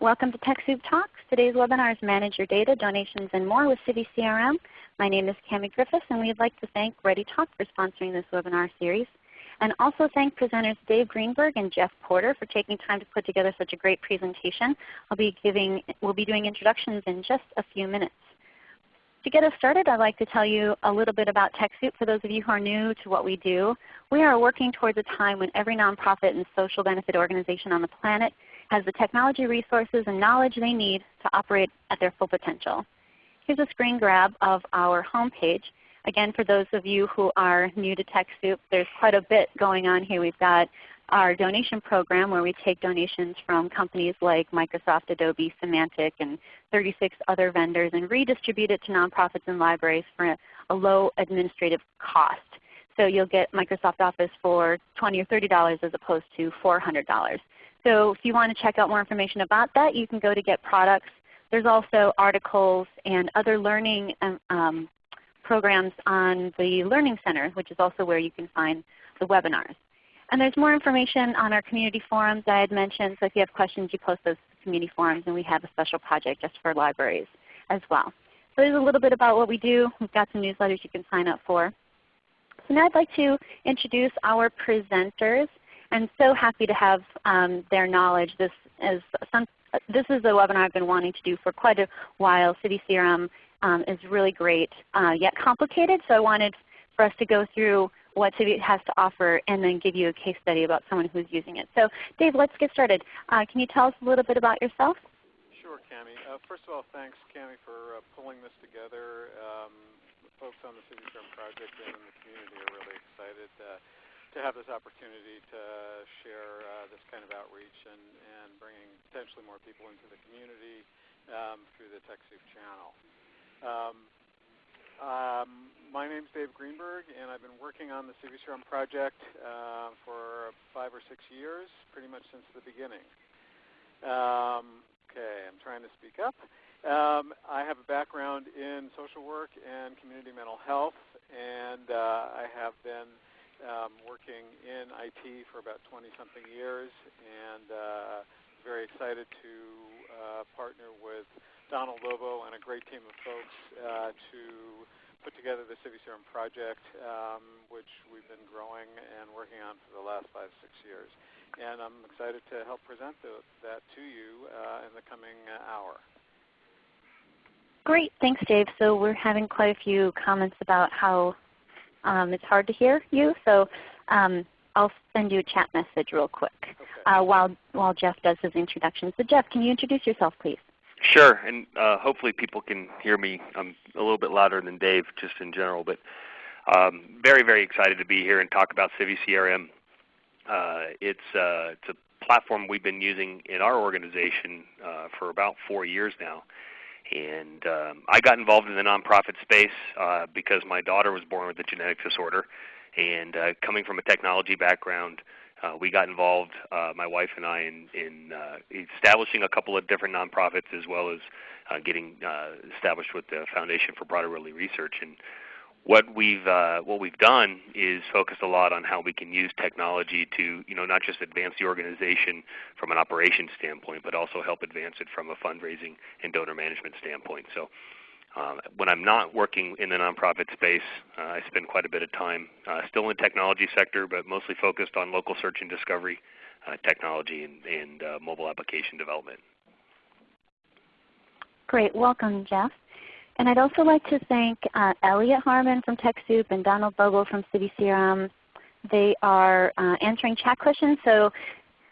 Welcome to TechSoup Talks. Today's webinar is Manage Your Data, Donations, and More with Civi CRM. My name is Cami Griffiths, and we'd like to thank ReadyTalk for sponsoring this webinar series. And also thank presenters Dave Greenberg and Jeff Porter for taking time to put together such a great presentation. I'll be giving, we'll be doing introductions in just a few minutes. To get us started, I'd like to tell you a little bit about TechSoup for those of you who are new to what we do. We are working towards a time when every nonprofit and social benefit organization on the planet has the technology resources and knowledge they need to operate at their full potential. Here's a screen grab of our homepage. Again, for those of you who are new to TechSoup, there's quite a bit going on here. We've got our donation program where we take donations from companies like Microsoft, Adobe, Symantec, and 36 other vendors and redistribute it to nonprofits and libraries for a low administrative cost. So you'll get Microsoft Office for 20 or $30 as opposed to $400. So if you want to check out more information about that, you can go to Get Products. There's also articles and other learning um, um programs on the Learning Center, which is also where you can find the webinars. And there's more information on our community forums I had mentioned. So if you have questions, you post those community forums, and we have a special project just for libraries as well. So there's a little bit about what we do. We've got some newsletters you can sign up for. So now I'd like to introduce our presenters. I'm so happy to have um, their knowledge. This is, some, this is a webinar I've been wanting to do for quite a while. Civi CRM um, is really great, uh, yet complicated. So I wanted for us to go through what Civi has to offer and then give you a case study about someone who's using it. So Dave, let's get started. Uh, can you tell us a little bit about yourself? Sure, Cami. Uh, first of all, thanks, Cami, for uh, pulling this together. Um, the folks on the Civi CRM project and in the community are really excited uh, to have this opportunity to share uh, this kind of outreach and, and bringing potentially more people into the community um, through the TechSoup channel. Um, um, my name is Dave Greenberg, and I've been working on the CiviCRM project uh, for five or six years, pretty much since the beginning. Um, okay, I'm trying to speak up. Um, I have a background in social work and community mental health, and uh, I have been um, working in IT for about 20-something years, and uh, very excited to uh, partner with Donald Lobo and a great team of folks uh, to put together the CiviCRM project, um, which we've been growing and working on for the last five, six years. And I'm excited to help present the, that to you uh, in the coming uh, hour. Great. Thanks, Dave. So we're having quite a few comments about how um, it's hard to hear you. So um, I'll send you a chat message real quick okay. uh, while, while Jeff does his introduction. So Jeff, can you introduce yourself please? Sure, and uh, hopefully people can hear me. I'm a little bit louder than Dave just in general, but um, very, very excited to be here and talk about Civi CRM. Uh, it's, uh, it's a platform we've been using in our organization uh, for about four years now. And um, I got involved in the nonprofit space uh, because my daughter was born with a genetic disorder. And uh, coming from a technology background, uh, we got involved, uh, my wife and I, in, in uh, establishing a couple of different nonprofits as well as uh, getting uh, established with the Foundation for Prader-Willi Research. And what we've uh, what we've done is focused a lot on how we can use technology to you know not just advance the organization from an operations standpoint, but also help advance it from a fundraising and donor management standpoint. So um, when I'm not working in the nonprofit space, uh, I spend quite a bit of time uh, still in the technology sector, but mostly focused on local search and discovery uh, technology and, and uh, mobile application development. Great. Welcome, Jeff. And I'd also like to thank uh, Elliot Harmon from TechSoup and Donald Bogle from CiviCRM. They are uh, answering chat questions, so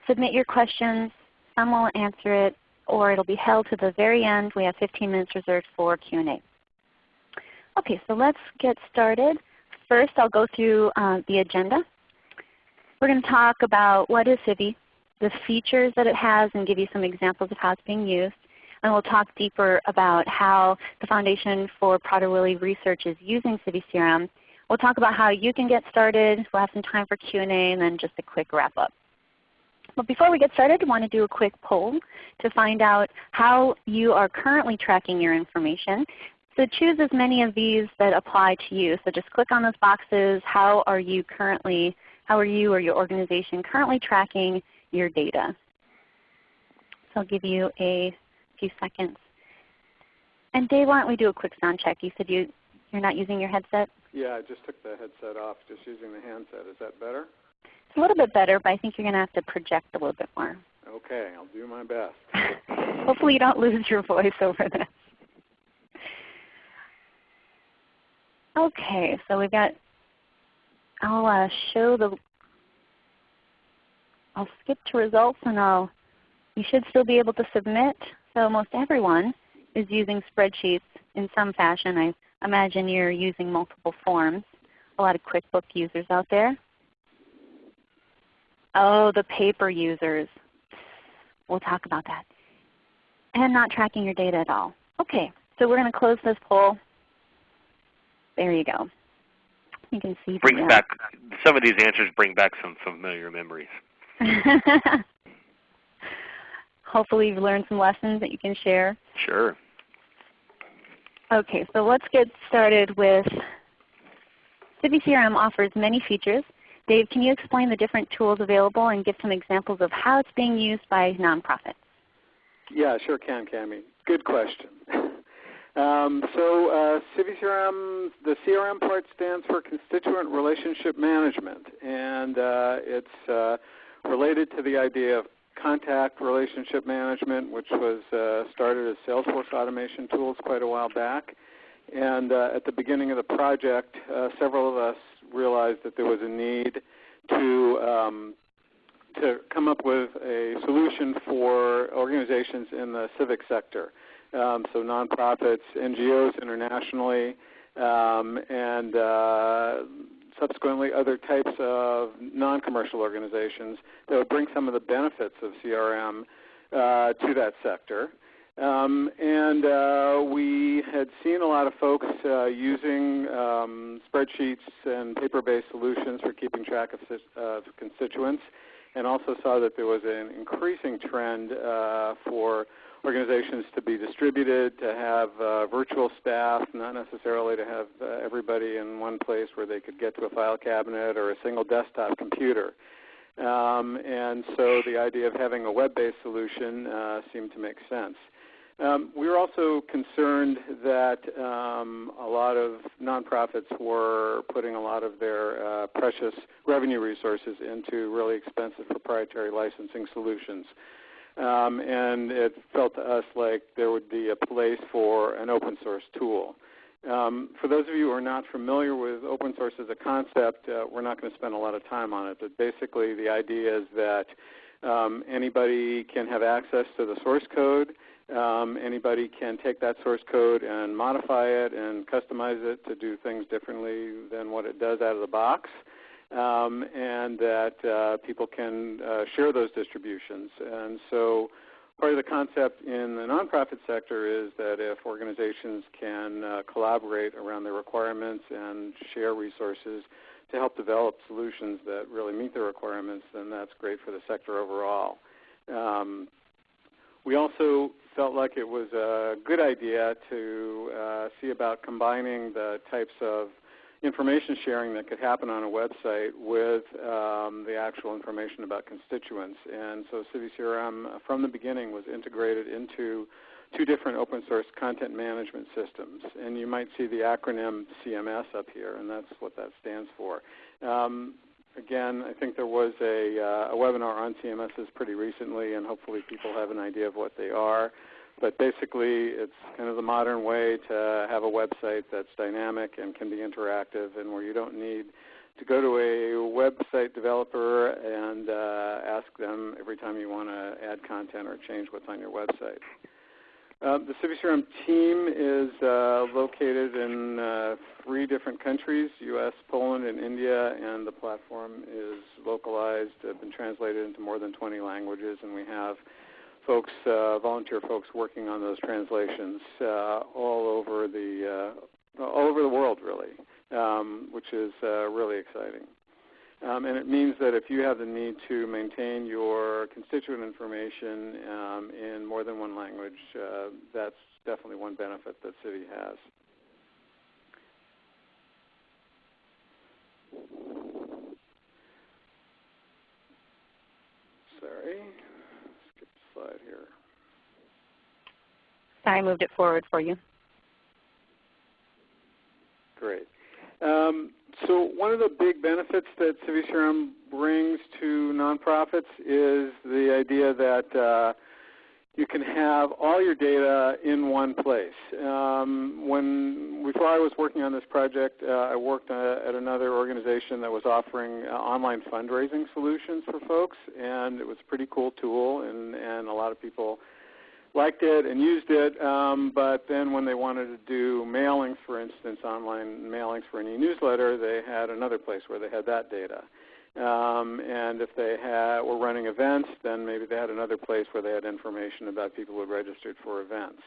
submit your questions. Some will answer it or it will be held to the very end. We have 15 minutes reserved for Q&A. Okay, so let's get started. First I'll go through uh, the agenda. We're going to talk about what is Civi, the features that it has, and give you some examples of how it's being used. And we'll talk deeper about how the Foundation for Prader-Willi Research is using Civi CRM. We'll talk about how you can get started. We'll have some time for Q&A and then just a quick wrap up. But before we get started, I want to do a quick poll to find out how you are currently tracking your information. So choose as many of these that apply to you. So just click on those boxes. How are you currently, how are you or your organization currently tracking your data? So I'll give you a few seconds. And Dave, why don't we do a quick sound check? You said you, you're not using your headset? Yeah, I just took the headset off, just using the handset. Is that better? It's a little bit better, but I think you're going to have to project a little bit more. Okay, I'll do my best. Hopefully you don't lose your voice over this. Okay, so we've got, I'll uh, show the, I'll skip to results and I'll, you should still be able to submit. So most everyone is using spreadsheets in some fashion. I imagine you're using multiple forms. A lot of QuickBook users out there. Oh, the paper users. We'll talk about that. And not tracking your data at all. Okay, so we're going to close this poll. There you go. You can see. Brings back some of these answers bring back some familiar memories. Hopefully you've learned some lessons that you can share. Sure. Okay, so let's get started with CiviCRM offers many features. Dave, can you explain the different tools available and give some examples of how it's being used by nonprofits? Yeah, sure can, Cami. Good question. um, so uh, CiviCRM, the CRM part stands for Constituent Relationship Management, and uh, it's uh, related to the idea of contact relationship management, which was uh, started as Salesforce automation tools quite a while back. And uh, at the beginning of the project, uh, several of us realized that there was a need to um, to come up with a solution for organizations in the civic sector. Um, so nonprofits, NGOs internationally, um, and uh, subsequently other types of non-commercial organizations that would bring some of the benefits of CRM uh, to that sector. Um, and uh, we had seen a lot of folks uh, using um, spreadsheets and paper-based solutions for keeping track of, of, constituents, and also saw that there was an increasing trend uh, for organizations to be distributed, to have uh, virtual staff, not necessarily to have uh, everybody in one place where they could get to a file cabinet or a single desktop computer. Um, and so the idea of having a web-based solution uh, seemed to make sense. Um, we were also concerned that um, a lot of nonprofits were putting a lot of their uh, precious revenue resources into really expensive proprietary licensing solutions. Um, and it felt to us like there would be a place for an open source tool. Um, for those of you who are not familiar with open source as a concept, uh, we're not going to spend a lot of time on it, but basically the idea is that um, anybody can have access to the source code. Um, anybody can take that source code and modify it and customize it to do things differently than what it does out of the box. Um, and that uh, people can uh, share those distributions. And so part of the concept in the nonprofit sector is that if organizations can uh, collaborate around their requirements and share resources to help develop solutions that really meet their requirements, then that's great for the sector overall. Um, we also felt like it was a good idea to uh, see about combining the types of information sharing that could happen on a website with um, the actual information about constituents. And so CiviCRM uh, from the beginning was integrated into two different open source content management systems. And you might see the acronym CMS up here, and that's what that stands for. Um, again, I think there was a, uh, a webinar on CMSs pretty recently, and hopefully people have an idea of what they are. But basically, it's kind of the modern way to have a website that's dynamic and can be interactive and where you don't need to go to a website developer and uh, ask them every time you want to add content or change what's on your website. Uh, the CiviCRM team is uh, located in uh, three different countries, U.S., Poland, and India, and the platform is localized, uh, been translated into more than 20 languages, and we have folks, uh, volunteer folks working on those translations uh, all over the all over the world, really, um, which is really exciting. Um, and it means that if you have the need to maintain your constituent information um, in more than one language, uh, that's definitely one benefit that Civi has. Sorry, skip the slide here. I moved it forward for you. Great. Um, so one of the big benefits that CiviCRM brings to nonprofits is the idea that uh, you can have all your data in one place. Um, when before I was working on this project, uh, I worked uh, at another organization that was offering uh, online fundraising solutions for folks, and it was a pretty cool tool, and, and a lot of people liked it and used it, um, but then when they wanted to do mailings, for instance, online mailings for an e-newsletter, they had another place where they had that data. Um, and if they had, were running events, then maybe they had another place where they had information about people who had registered for events.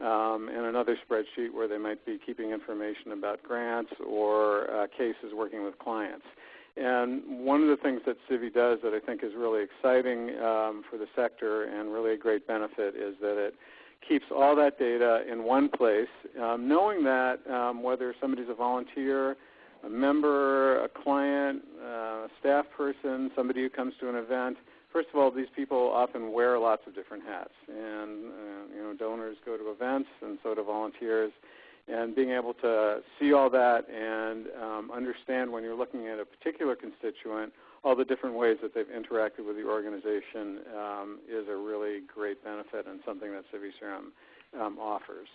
Um, and another spreadsheet where they might be keeping information about grants or uh, cases working with clients. And one of the things that Civi does that I think is really exciting um, for the sector and really a great benefit is that it keeps all that data in one place, um, knowing that um, whether somebody's a volunteer, a member, a client, uh, a staff person, somebody who comes to an event. First of all, these people often wear lots of different hats, and uh, you know, donors go to events, and so do volunteers. And being able to see all that and um, understand when you're looking at a particular constituent all the different ways that they've interacted with the organization um, is a really great benefit and something that CiviCRM um, offers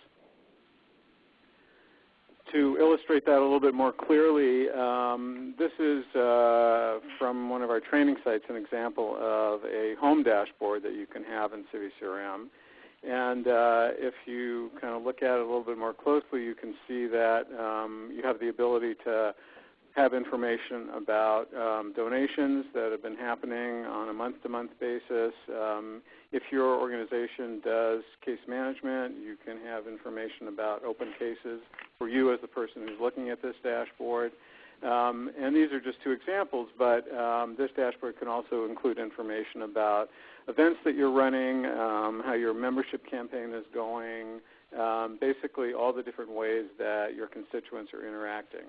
to illustrate that a little bit more clearly, um, this is uh, from one of our training sites an example of a home dashboard that you can have in CiviCRM. And uh, if you kind of look at it a little bit more closely, you can see that um, you have the ability to have information about um, donations that have been happening on a month-to-month basis. Um, if your organization does case management, you can have information about open cases for you as the person who's looking at this dashboard. Um, and these are just two examples, but um, this dashboard can also include information about events that you're running, um, how your membership campaign is going, um, basically all the different ways that your constituents are interacting.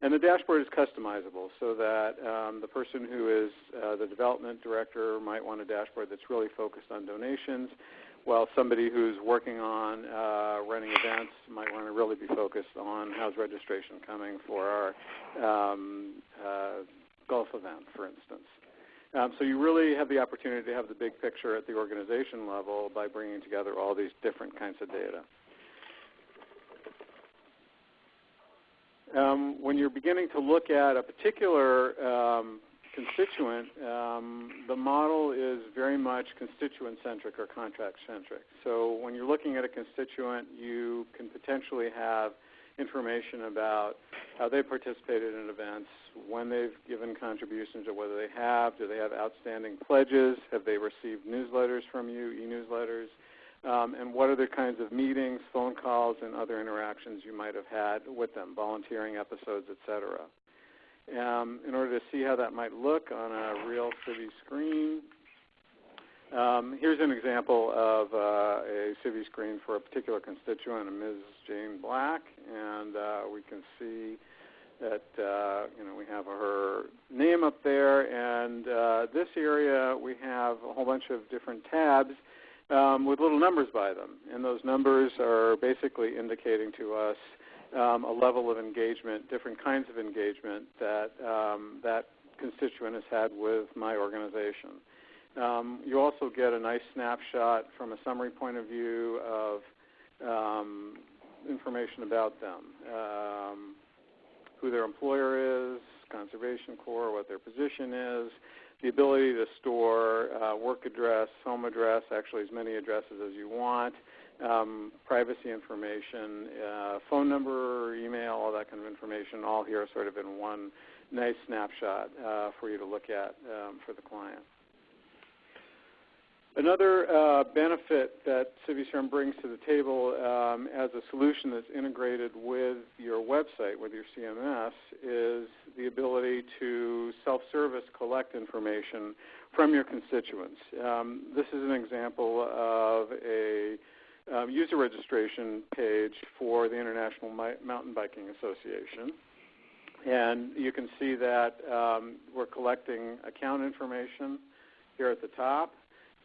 And the dashboard is customizable so that um, the person who is uh, the development director might want a dashboard that's really focused on donations, while somebody who's working on uh, running events might want to really be focused on how's registration coming for our um, uh, golf event, for instance. Um, so you really have the opportunity to have the big picture at the organization level by bringing together all these different kinds of data. um, when you're beginning to look at a particular um, constituent, um, the model is very much constituent-centric or contract-centric. So when you're looking at a constituent, you can potentially have information about how they participated in events, when they've given contributions or whether they have, do they have outstanding pledges, have they received newsletters from you, e-newsletters, um, and what other kinds of meetings, phone calls, and other interactions you might have had with them, volunteering episodes, etc. Um, in order to see how that might look on a real Civi screen, um, here's an example of uh, a Civi screen for a particular constituent, Ms. Jane Black, and uh, we can see that uh, you know we have her name up there, and uh, this area we have a whole bunch of different tabs um, with little numbers by them. And those numbers are basically indicating to us um, a level of engagement, different kinds of engagement that um, that constituent has had with my organization. Um, you also get a nice snapshot from a summary point of view of um, information about them, um, who their employer is, Conservation Corps, what their position is, the ability to store uh, work address, home address, actually as many addresses as you want, um, privacy information, uh, phone number, email, all that kind of information, all here sort of in one nice snapshot uh, for you to look at um, for the client. Another uh, benefit that CiviCRM brings to the table um, as a solution that's integrated with your website, with your CMS, is the ability to self-service collect information from your constituents. Um, this is an example of a um, user registration page for the International Mountain Biking Association. And you can see that um, we're collecting account information here at the top.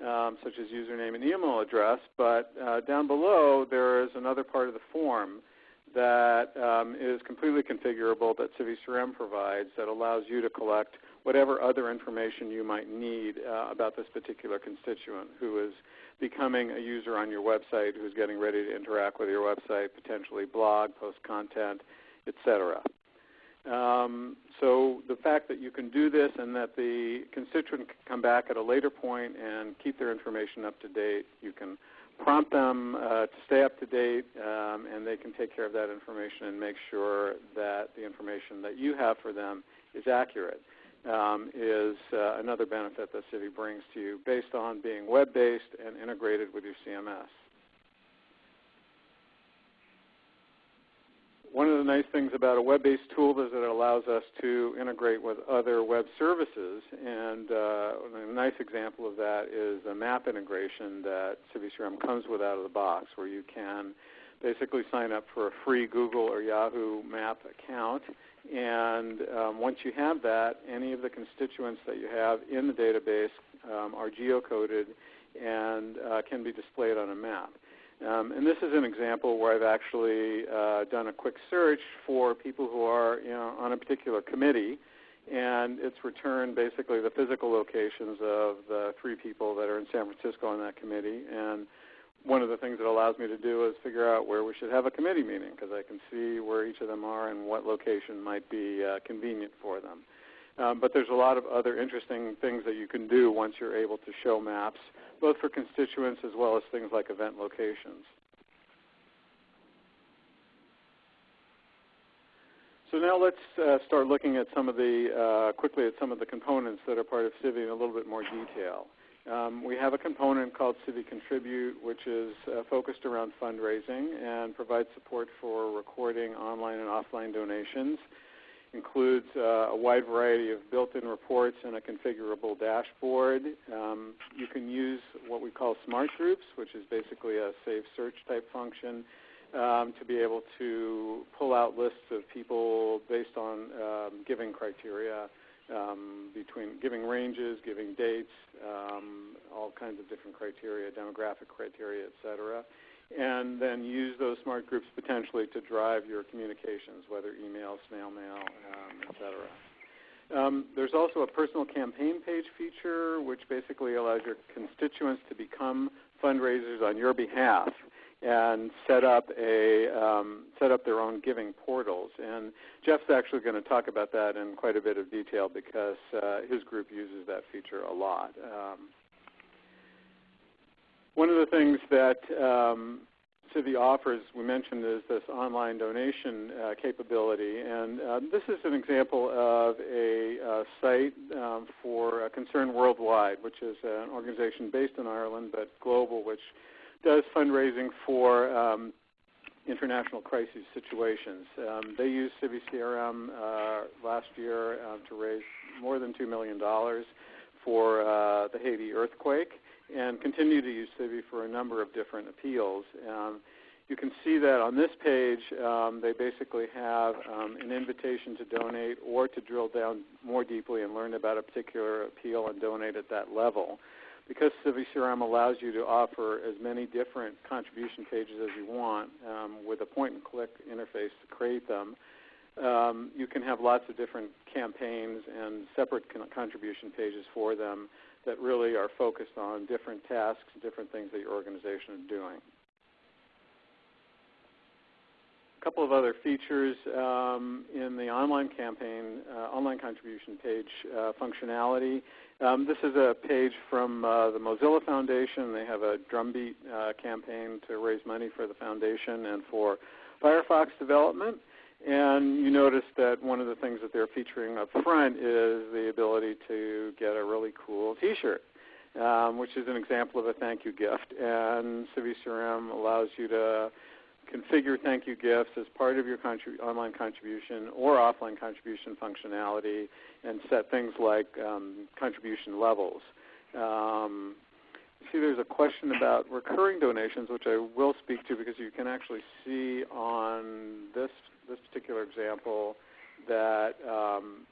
Um, such as username and email address. But uh, down below there is another part of the form that um, is completely configurable that CiviCRM provides that allows you to collect whatever other information you might need uh, about this particular constituent who is becoming a user on your website, who's getting ready to interact with your website, potentially blog, post content, etc. Um, so the fact that you can do this and that the constituent can come back at a later point and keep their information up to date, you can prompt them uh, to stay up to date, um, and they can take care of that information and make sure that the information that you have for them is accurate. Um, is uh, another benefit that Civi brings to you based on being web-based and integrated with your CMS. One of the nice things about a web-based tool is that it allows us to integrate with other web services. And uh, a nice example of that is a map integration that CiviCRM comes with out of the box where you can basically sign up for a free Google or Yahoo map account. And um, once you have that, any of the constituents that you have in the database um, are geocoded and uh, can be displayed on a map. Um, and this is an example where I've actually uh, done a quick search for people who are you know, on a particular committee, and it's returned basically the physical locations of the three people that are in San Francisco on that committee. And one of the things it allows me to do is figure out where we should have a committee meeting because I can see where each of them are and what location might be uh, convenient for them. Um, but there's a lot of other interesting things that you can do once you're able to show maps both for constituents as well as things like event locations. So now let's uh, start looking at some of the, uh, quickly at some of the components that are part of Civi in a little bit more detail. Um, we have a component called Civi Contribute, which is uh, focused around fundraising and provides support for recording online and offline donations includes uh, a wide variety of built-in reports and a configurable dashboard. Um, you can use what we call smart groups, which is basically a save search type function um, to be able to pull out lists of people based on um, giving criteria, um, between giving ranges, giving dates, um, all kinds of different criteria, demographic criteria, et cetera and then use those smart groups potentially to drive your communications, whether email, snail mail, um, et cetera. Um, there's also a personal campaign page feature, which basically allows your constituents to become fundraisers on your behalf and set up a um, set up their own giving portals. And Jeff's actually going to talk about that in quite a bit of detail because uh, his group uses that feature a lot. Um, one of the things that um, Civi offers, we mentioned, is this online donation uh, capability. And uh, this is an example of a uh, site um, for Concern Worldwide, which is an organization based in Ireland but global, which does fundraising for um, international crisis situations. Um, they used Civi CRM uh, last year uh, to raise more than $2 million for uh, the Haiti earthquake and continue to use Civi for a number of different appeals. Um, you can see that on this page, um, they basically have um, an invitation to donate or to drill down more deeply and learn about a particular appeal and donate at that level. Because Civi CRM allows you to offer as many different contribution pages as you want um, with a point-and-click interface to create them, um, you can have lots of different campaigns and separate con contribution pages for them that really are focused on different tasks, different things that your organization is doing. A couple of other features um, in the online campaign, uh, online contribution page uh, functionality. Um, this is a page from uh, the Mozilla Foundation. They have a drumbeat uh, campaign to raise money for the foundation and for Firefox development. And you notice that one of the things that they're featuring up front is the ability to get a really cool T-shirt, um, which is an example of a thank you gift. And CiviCRM allows you to configure thank you gifts as part of your contrib online contribution or offline contribution functionality and set things like um, contribution levels. Um, see there's a question about recurring donations, which I will speak to because you can actually see on particular example that um,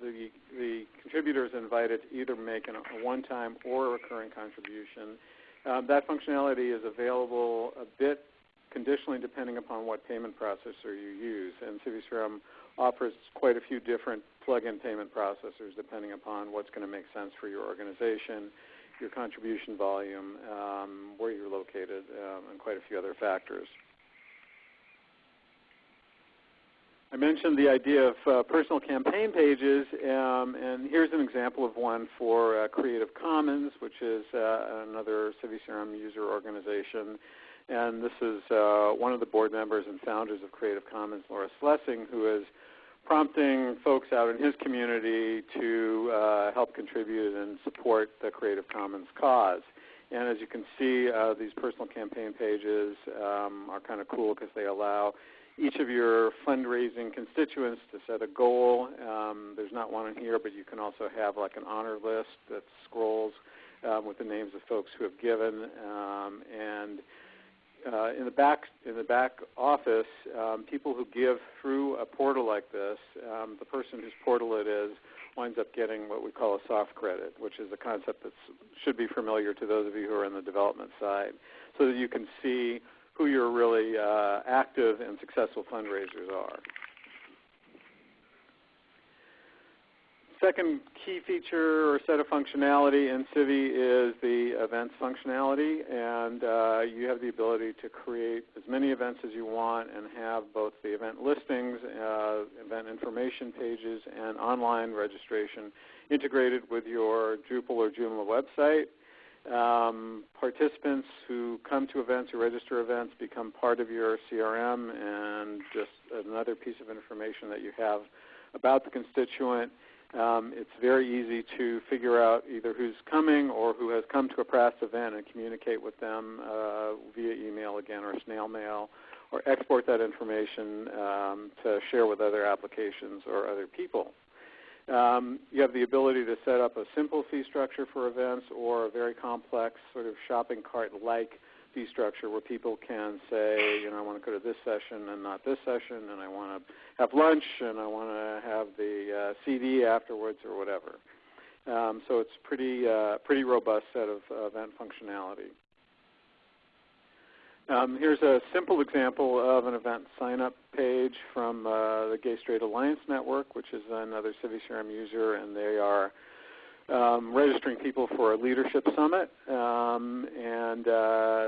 the, the contributor is invited to either make an, a one-time or a recurring contribution. Um, that functionality is available a bit conditionally depending upon what payment processor you use. And CiviCRM offers quite a few different plug-in payment processors depending upon what's going to make sense for your organization, your contribution volume, um, where you're located, um, and quite a few other factors. I mentioned the idea of uh, personal campaign pages, um, and here's an example of one for uh, Creative Commons, which is uh, another CiviCRM user organization. And this is uh, one of the board members and founders of Creative Commons, Lawrence Lessig, who is prompting folks out in his community to uh, help contribute and support the Creative Commons cause. And as you can see, uh, these personal campaign pages um, are kind of cool because they allow each of your fundraising constituents to set a goal. Um, there's not one in here, but you can also have like an honor list that scrolls um, with the names of folks who have given. Um, and uh, in the back in the back office, um, people who give through a portal like this, um, the person whose portal it is winds up getting what we call a soft credit, which is a concept that should be familiar to those of you who are in the development side, so that you can see who your really uh, active and successful fundraisers are. Second key feature or set of functionality in Civi is the events functionality, and uh, you have the ability to create as many events as you want and have both the event listings, uh, event information pages, and online registration integrated with your Drupal or Joomla website. Um, participants who come to events, who register events, become part of your CRM and just another piece of information that you have about the constituent. Um, it's very easy to figure out either who's coming or who has come to a past event and communicate with them uh, via email again or snail mail or export that information um, to share with other applications or other people. Um, you have the ability to set up a simple fee structure for events or a very complex sort of shopping cart-like fee structure where people can say, you know, I want to go to this session and not this session, and I want to have lunch, and I want to have the uh, CD afterwards or whatever. Um, so it's pretty uh, pretty robust set of uh, event functionality. Um, here's a simple example of an event sign-up page from uh, the Gay Straight Alliance Network, which is another CiviCRM user, and they are um, registering people for a leadership summit. Um, and uh,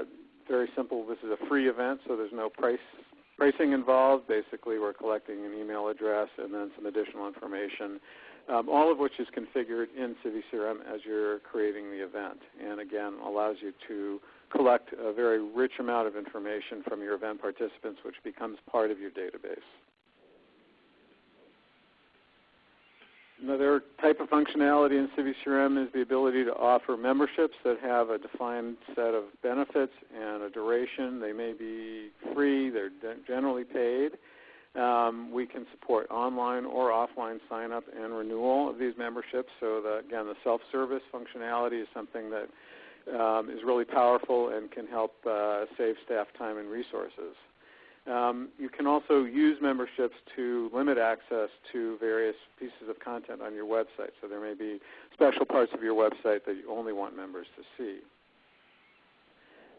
very simple, this is a free event, so there's no price pricing involved. Basically, we're collecting an email address and then some additional information, um, all of which is configured in CiviCRM as you're creating the event. And again, allows you to collect a very rich amount of information from your event participants, which becomes part of your database. Another type of functionality in CiviCRM is the ability to offer memberships that have a defined set of benefits and a duration. They may be free, they're generally paid. Um, we can support online or offline sign up and renewal of these memberships. So again, the self-service functionality is something that um, is really powerful and can help uh, save staff time and resources. Um, you can also use memberships to limit access to various pieces of content on your website. So there may be special parts of your website that you only want members to see.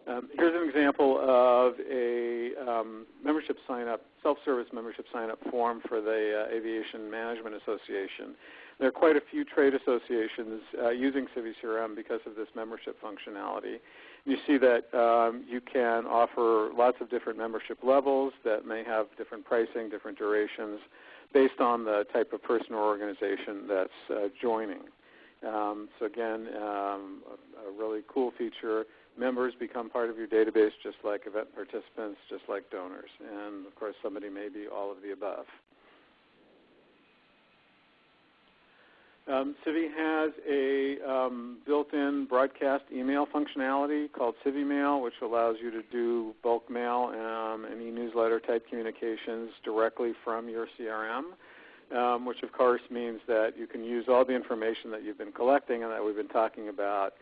Um, here's an example of a um, membership sign-up, self-service membership sign-up form for the uh, Aviation Management Association. There are quite a few trade associations uh, using CiviCRM because of this membership functionality. You see that um, you can offer lots of different membership levels that may have different pricing, different durations, based on the type of person or organization that's uh, joining. Um, so again, um, a, a, really cool feature. Members become part of your database just like event participants, just like donors. And of course, somebody may be all of the above. Um, Civi has a um, built-in broadcast email functionality called CiviMail, which allows you to do bulk mail um, and e-newsletter type communications directly from your CRM, um, which of course means that you can use all the information that you've been collecting and that we've been talking about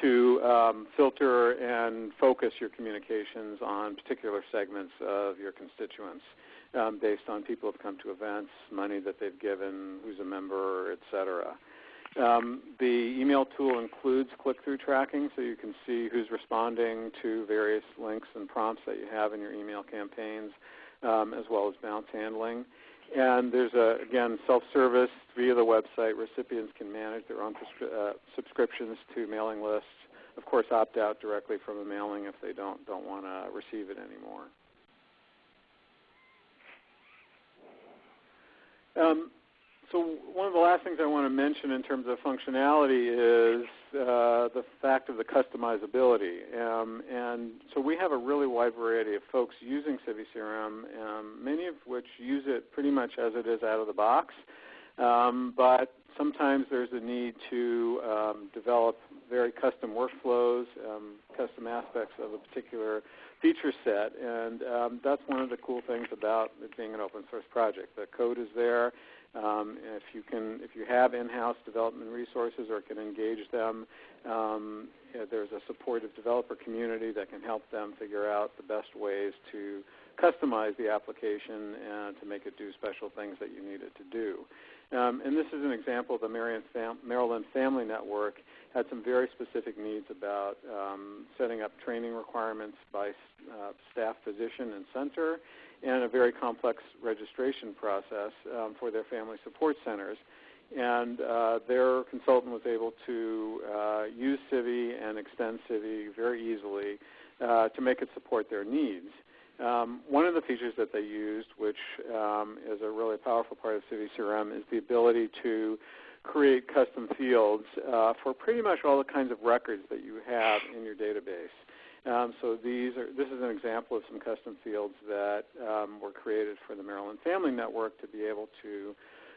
to um, filter and focus your communications on particular segments of your constituents um, based on people who have come to events, money that they've given, who's a member, etc. Um, the email tool includes click-through tracking, so you can see who's responding to various links and prompts that you have in your email campaigns, um, as well as bounce handling. And there's a, again, self-service via the website. Recipients can manage their own uh, subscriptions to mailing lists. Of course, opt out directly from a mailing if they don't don't want to receive it anymore. Um, so one of the last things I want to mention in terms of functionality is uh, the fact of the customizability. Um, and so we have a really wide variety of folks using CiviCRM, um, many of which use it pretty much as it is out of the box. Um, but sometimes there's a need to um, develop very custom workflows, um, custom aspects of a particular feature set, and um, that's one of the cool things about it being an open source project. The code is there. Um, if you can, if you have in-house development resources or can engage them, um, there's a supportive developer community that can help them figure out the best ways to customize the application and to make it do special things that you need it to do. Um, and this is an example of the Maryland Family Network had some very specific needs about um, setting up training requirements by uh, staff physician and center and a very complex registration process um, for their family support centers. And uh, their consultant was able to uh, use Civi and extend Civi very easily uh, to make it support their needs. Um, one of the features that they used, which um, is a really powerful part of Civi CRM, is the ability to create custom fields uh, for pretty much all the kinds of records that you have in your database. Um, so these are, this is an example of some custom fields that um, were created for the Maryland Family Network to be able to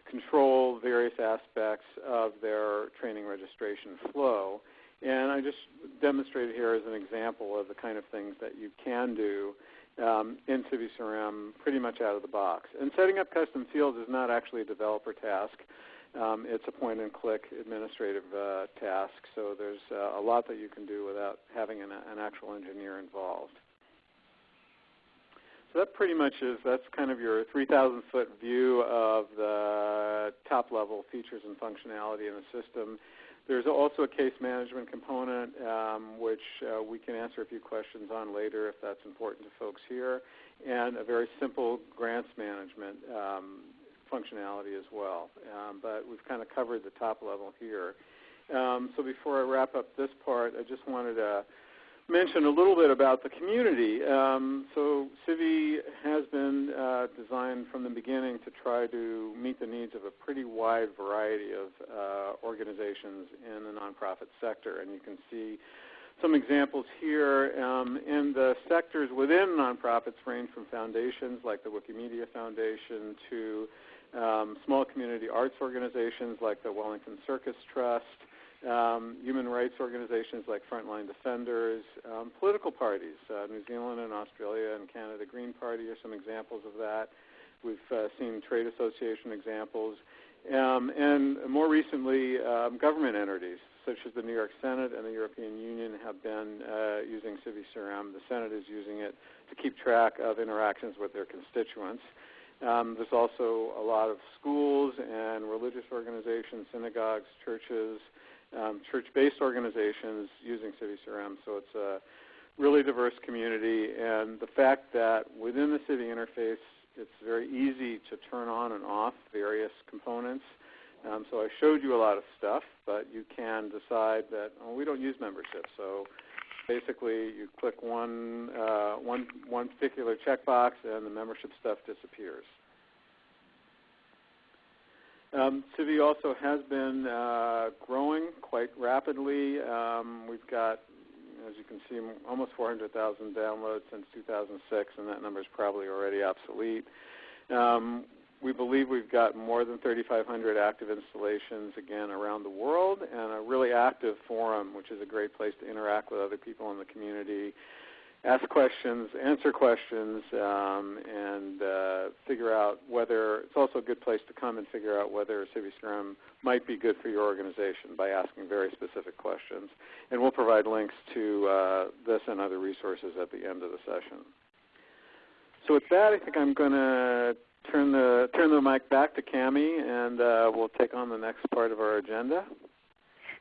control various aspects of their training registration flow. And I just demonstrated here as an example of the kind of things that you can do um, in CiviCRM pretty much out of the box. And setting up custom fields is not actually a developer task. Um, it's a point-and-click administrative uh, task, so there's uh, a lot that you can do without having an, an, actual engineer involved. So that pretty much is, that's kind of your 3,000 foot view of the top-level features and functionality in the system. There's also a case management component, um, which uh, we can answer a few questions on later if that's important to folks here, and a very simple grants management um, functionality as well. Um, but we've kind of covered the top level here. Um, so before I wrap up this part, I just wanted to mention a little bit about the community. Um, so Civi has been uh, designed from the beginning to try to meet the needs of a pretty wide variety of uh, organizations in the nonprofit sector. And you can see some examples here. Um, and the sectors within nonprofits range from foundations like the Wikimedia Foundation to um, small community arts organizations like the Wellington Circus Trust, um, human rights organizations like Frontline Defenders, um, political parties. Uh, New Zealand and Australia and Canada Green Party are some examples of that. We've uh, seen trade association examples. Um, and more recently, um, government entities such as the New York Senate and the European Union have been uh, using CiviCRM. The Senate is using it to keep track of interactions with their constituents. Um, there's also a lot of schools and religious organizations, synagogues, churches, um, church-based organizations using CiviCRM. So it's a really diverse community. And the fact that within the Civi interface, it's very easy to turn on and off various components. Um, so I showed you a lot of stuff, but you can decide that oh, we don't use membership. So basically you click one, uh, one, one particular checkbox and the membership stuff disappears. Um, Civi also has been uh, growing quite rapidly. Um, we've got, as you can see, almost 400,000 downloads since 2006, and that number is probably already obsolete. Um, we believe we've got more than 3,500 active installations, again, around the world, and a really active forum, which is a great place to interact with other people in the community. ask questions, answer questions, um, and uh, figure out whether it's also a good place to come and figure out whether CiviCRM might be good for your organization by asking very specific questions. And we'll provide links to uh, this and other resources at the end of the session. So with that, I think I'm going to turn the turn the mic back to Cami, and uh, we'll take on the next part of our agenda.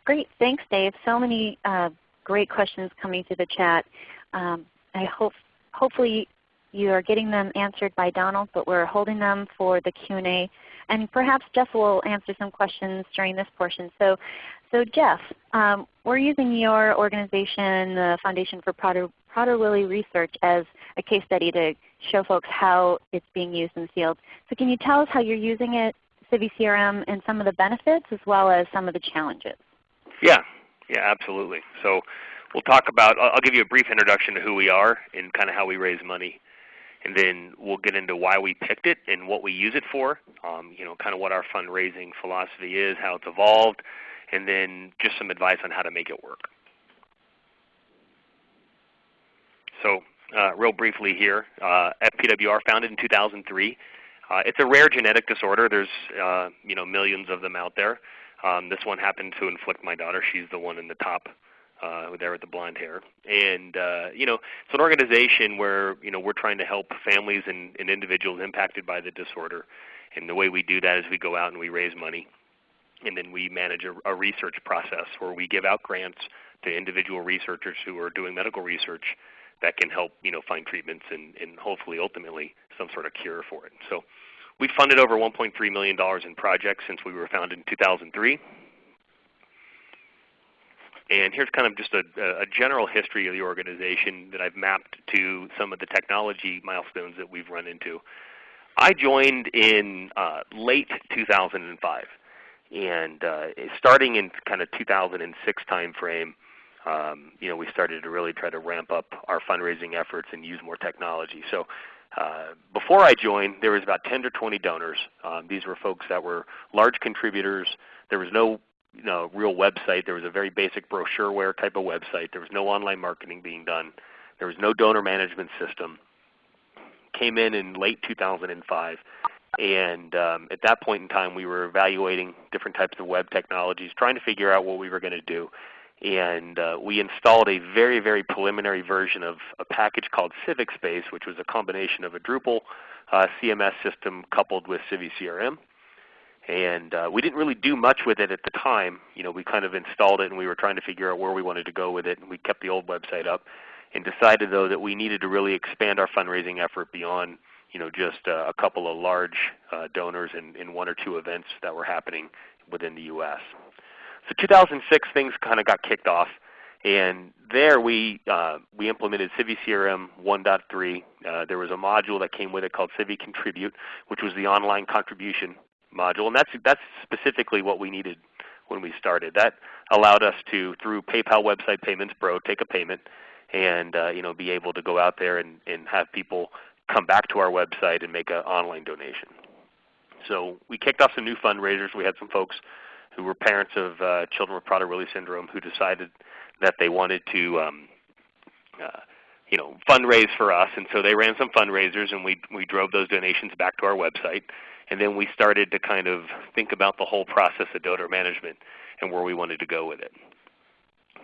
Great, thanks, Dave. So many uh, great questions coming through the chat. Um, I hope hopefully you are getting them answered by Donald, but we're holding them for the Q&A. And perhaps Jeff will answer some questions during this portion. So, so Jeff, um, we're using your organization, the Foundation for Prader, Prader-Willi Research, as a case study to show folks how it's being used in the field. So can you tell us how you're using it, CiviCRM, and some of the benefits as well as some of the challenges? Yeah, yeah, absolutely. So we'll talk about, I'll give you a brief introduction to who we are and kind of how we raise money. And then we'll get into why we picked it and what we use it for, um, you know, kind of what our fundraising philosophy is, how it's evolved, and then just some advice on how to make it work. So uh, real briefly here, uh, FPWR founded in 2003. Uh, it's a rare genetic disorder. There's uh, you know millions of them out there. Um, this one happened to inflict my daughter. She's the one in the top uh, there with the blonde hair. And uh, you know, it's an organization where you know we're trying to help families and, and individuals impacted by the disorder. And the way we do that is we go out and we raise money, and then we manage a, a research process where we give out grants to individual researchers who are doing medical research that can help you know find treatments and, and hopefully ultimately some sort of cure for it. So we've funded over $1.3 million in projects since we were founded in 2003. And here's kind of just a, a, general history of the organization that I've mapped to some of the technology milestones that we've run into. I joined in uh, late 2005, and uh, starting in kind of 2006 timeframe, um, you know, we started to really try to ramp up our fundraising efforts and use more technology. So uh, before I joined, there was about 10 to 20 donors. Um, these were folks that were large contributors. There was no you know, real website. There was a very basic brochureware type of website. There was no online marketing being done. There was no donor management system. Came in in late 2005. And um, at that point in time, we were evaluating different types of web technologies, trying to figure out what we were going to do. And uh, we installed a very, very preliminary version of a package called CivicSpace, which was a combination of a Drupal uh, CMS system coupled with CiviCRM and uh, we didn't really do much with it at the time. You know, we kind of installed it and we were trying to figure out where we wanted to go with it. And we kept the old website up, and decided though that we needed to really expand our fundraising effort beyond you know just uh, a couple of large uh, donors in, in one or two events that were happening within the U.S. So 2006 things kind of got kicked off. And there we, uh, we implemented CiviCRM 1.3. Uh, there was a module that came with it called Civi Contribute, which was the online contribution module, and that's that's specifically what we needed when we started. That allowed us to, through PayPal website payments Pro, take a payment and uh, you know be able to go out there and, and have people come back to our website and make an online donation. So we kicked off some new fundraisers. We had some folks who were parents of uh, children with Prader-Willi syndrome who decided that they wanted to um, uh, you know, fundraise for us, and so they ran some fundraisers, and we we drove those donations back to our website. And then we started to kind of think about the whole process of donor management and where we wanted to go with it.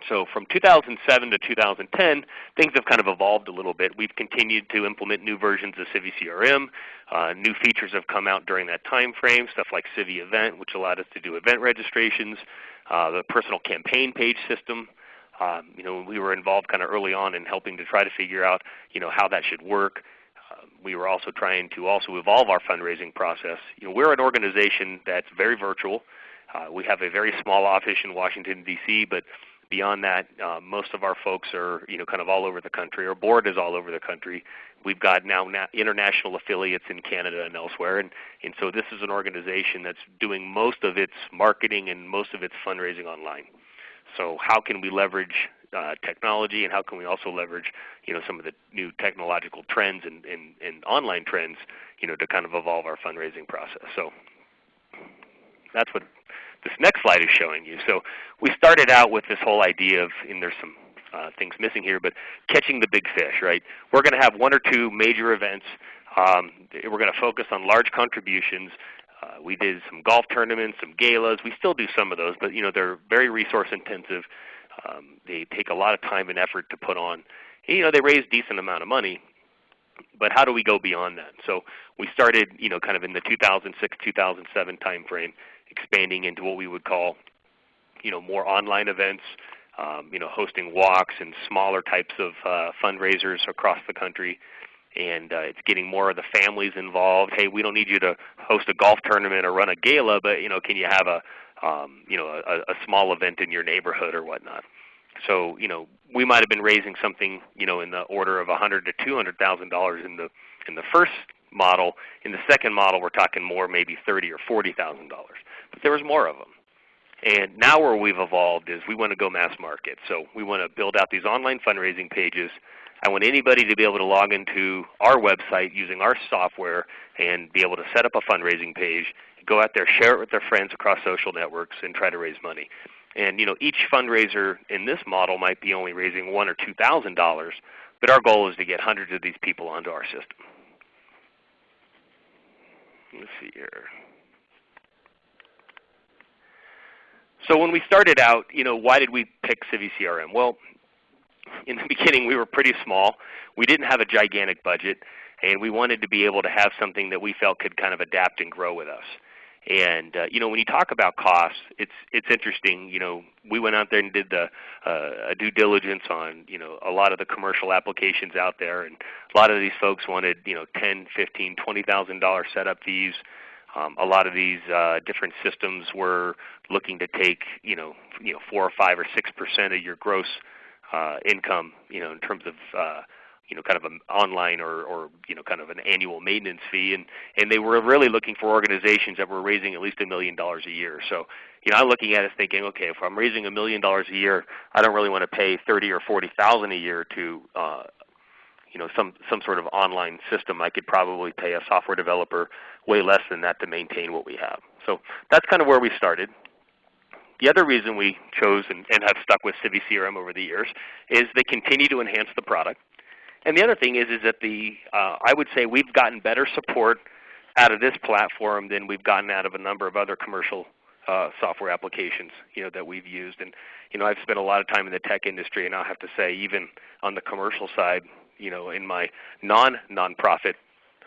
So from 2007 to 2010, things have kind of evolved a little bit. We've continued to implement new versions of CiviCRM. Uh, new features have come out during that time frame, stuff like Civi Event, which allowed us to do event registrations, uh, the personal campaign page system. Um, you know, we were involved kind of early on in helping to try to figure out, you know, how that should work we were also trying to also evolve our fundraising process. You know, we're an organization that's very virtual. Uh, we have a very small office in Washington, D.C., but beyond that, uh, most of our folks are you know kind of all over the country. Our board is all over the country. We've got now international affiliates in Canada and elsewhere, and, and so this is an organization that's doing most of its marketing and most of its fundraising online. So how can we leverage uh, technology, and how can we also leverage you know some of the new technological trends and, and, and online trends you know to kind of evolve our fundraising process. So that's what this next slide is showing you. So we started out with this whole idea of, and there's some uh, things missing here, but catching the big fish, right? We're going to have one or two major events. Um, we're going to focus on large contributions. Uh, we did some golf tournaments, some galas. We still do some of those, but you know they're very resource intensive. Um, they take a lot of time and effort to put on. You know they raise decent amount of money, but how do we go beyond that? So we started, you know, kind of in the 2006-2007 timeframe, expanding into what we would call, you know, more online events, um, you know, hosting walks and smaller types of uh, fundraisers across the country. And uh, it's getting more of the families involved. Hey, we don't need you to host a golf tournament or run a gala, but you know, can you have a, um, you know, a, a small event in your neighborhood or whatnot? So you know, we might have been raising something you know in the order of 100 to 200 thousand dollars in the in the first model. In the second model, we're talking more, maybe 30 or 40 thousand dollars. But there was more of them. And now where we've evolved is we want to go mass market. So we want to build out these online fundraising pages. I want anybody to be able to log into our website using our software and be able to set up a fundraising page, go out there, share it with their friends across social networks, and try to raise money. And you know, each fundraiser in this model might be only raising one or two thousand dollars, but our goal is to get hundreds of these people onto our system. Let's see here. So when we started out, you know, why did we pick CiviCRM? Well, in the beginning we were pretty small. We didn't have a gigantic budget, and we wanted to be able to have something that we felt could kind of adapt and grow with us. And uh, you know, when you talk about costs, it's it's interesting. You know, we went out there and did the uh, a due diligence on you know a lot of the commercial applications out there, and a lot of these folks wanted you know ten, fifteen, twenty thousand dollar setup fees. Um, a lot of these uh, different systems were looking to take you know you know four or five or six percent of your gross uh, income, you know, in terms of uh, you know, kind of an online or, or you know, kind of an annual maintenance fee, and and they were really looking for organizations that were raising at least a million dollars a year. So, you know, I'm looking at it thinking, okay, if I'm raising a million dollars a year, I don't really want to pay thirty or forty thousand a year to, uh, you know, some some sort of online system. I could probably pay a software developer way less than that to maintain what we have. So that's kind of where we started. The other reason we chose and, and have stuck with CiviCRM over the years is they continue to enhance the product. And the other thing is, is that the uh, I would say we've gotten better support out of this platform than we've gotten out of a number of other commercial uh, software applications you know, that we've used. And you know, I've spent a lot of time in the tech industry, and I'll have to say, even on the commercial side, you know, in my non-nonprofit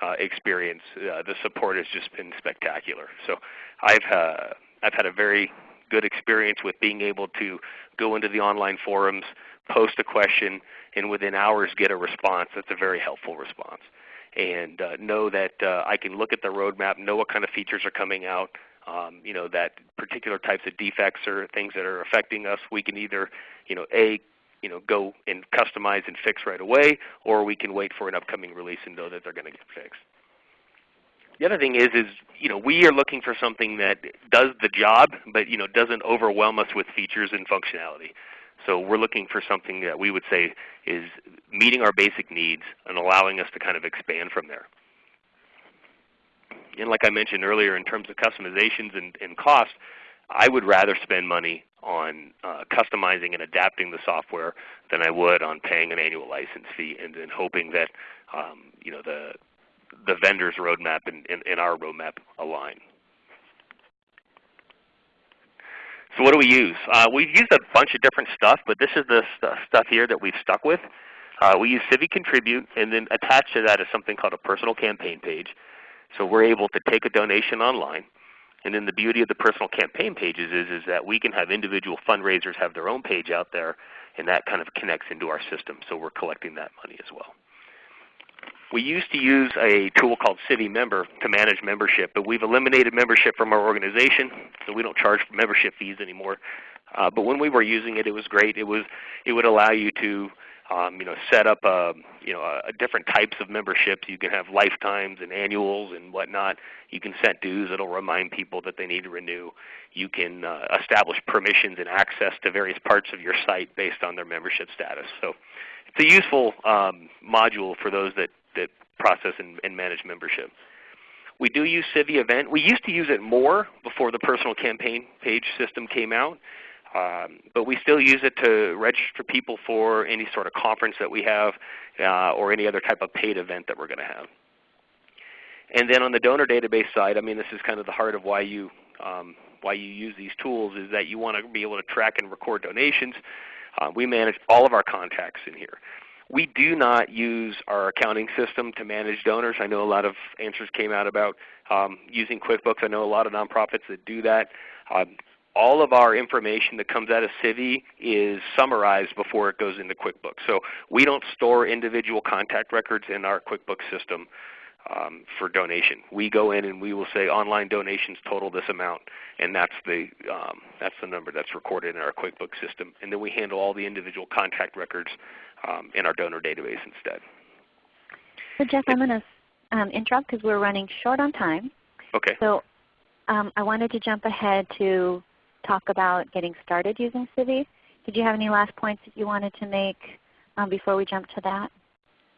uh, experience, uh, the support has just been spectacular. So I've uh, I've had a very good experience with being able to go into the online forums, post a question, and within hours get a response that's a very helpful response. And uh, know that uh, I can look at the roadmap, know what kind of features are coming out, um, you know, that particular types of defects or things that are affecting us, we can either, you know, A, you know, go and customize and fix right away, or we can wait for an upcoming release and know that they're going to get fixed. The other thing is, is you know, we are looking for something that does the job, but you know, doesn't overwhelm us with features and functionality. So we're looking for something that we would say is meeting our basic needs and allowing us to kind of expand from there. And like I mentioned earlier, in terms of customizations and, and cost, I would rather spend money on uh, customizing and adapting the software than I would on paying an annual license fee and then hoping that um, you know the the vendor's roadmap and, and, and our roadmap align. So what do we use? Uh, we've used a bunch of different stuff, but this is the st stuff here that we've stuck with. Uh, we use Civi Contribute, and then attached to that is something called a personal campaign page. So we're able to take a donation online. And then the beauty of the personal campaign pages is, is that we can have individual fundraisers have their own page out there, and that kind of connects into our system. So we're collecting that money as well. We used to use a tool called Civi Member to manage membership, but we've eliminated membership from our organization, so we don't charge membership fees anymore. Uh, but when we were using it, it was great. It was it would allow you to um, you know set up a, um, you know a, different types of memberships. You can have lifetimes and annuals and whatnot. You can set dues. It'll remind people that they need to renew. You can uh, establish permissions and access to various parts of your site based on their membership status. So it's a useful um, module for those that that process and, and manage membership. We do use Civi Event. We used to use it more before the personal campaign page system came out. Um, but we still use it to register people for any sort of conference that we have uh, or any other type of paid event that we're going to have. And then on the donor database side, I mean this is kind of the heart of why you, um, why you use these tools is that you want to be able to track and record donations. Uh, we manage all of our contacts in here. We do not use our accounting system to manage donors. I know a lot of answers came out about um, using QuickBooks. I know a lot of nonprofits that do that. Um, all of our information that comes out of Civi is summarized before it goes into QuickBooks. So we don't store individual contact records in our QuickBooks system um, for donation. We go in and we will say online donations total this amount, and that's the, um, that's the number that's recorded in our QuickBooks system. And then we handle all the individual contact records um, in our donor database instead. So Jeff, I'm going to um, interrupt because we're running short on time. Okay. So um, I wanted to jump ahead to talk about getting started using Civi. Did you have any last points that you wanted to make um, before we jump to that?